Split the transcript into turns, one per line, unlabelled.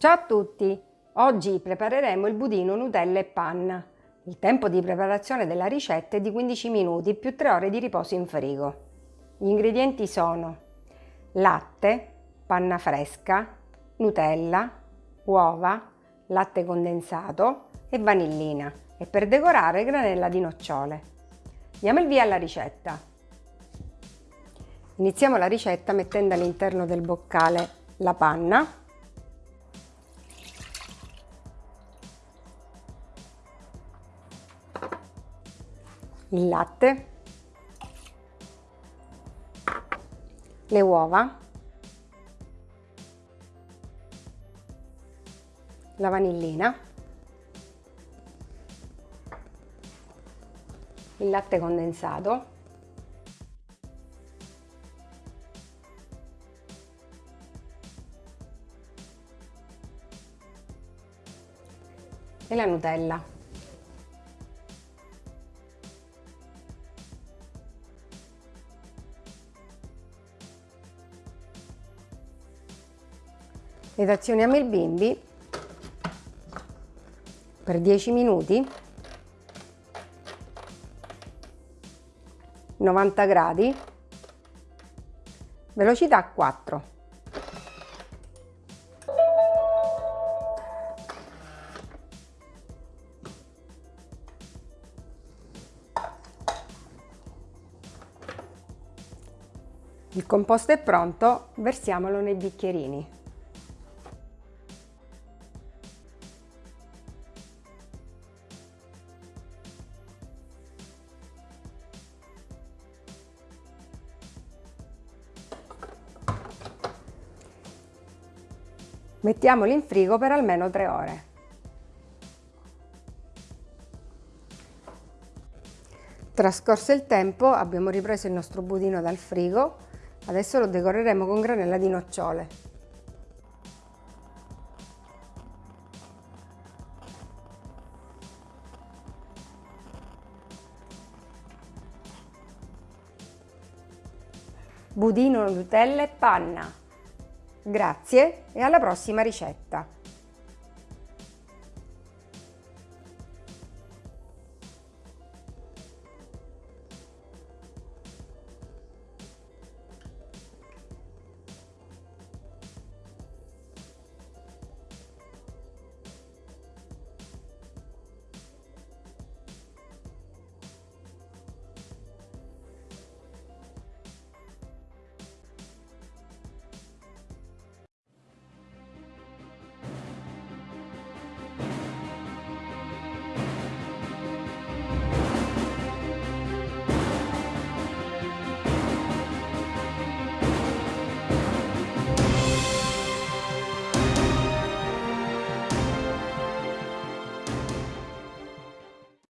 Ciao a tutti! Oggi prepareremo il budino Nutella e panna. Il tempo di preparazione della ricetta è di 15 minuti più 3 ore di riposo in frigo. Gli ingredienti sono latte, panna fresca, Nutella, uova, latte condensato e vanillina e per decorare granella di nocciole. Diamo il via alla ricetta. Iniziamo la ricetta mettendo all'interno del boccale la panna il latte, le uova, la vanillina, il latte condensato, e la Nutella. Ed azioniamo il bimbi per 10 minuti. 90 gradi. Velocità 4 Il composto è pronto, versiamolo nei bicchierini. Mettiamoli in frigo per almeno 3 ore. Trascorso il tempo abbiamo ripreso il nostro budino dal frigo, adesso lo decoreremo con granella di nocciole. Budino, Nutella e panna. Grazie e alla prossima ricetta!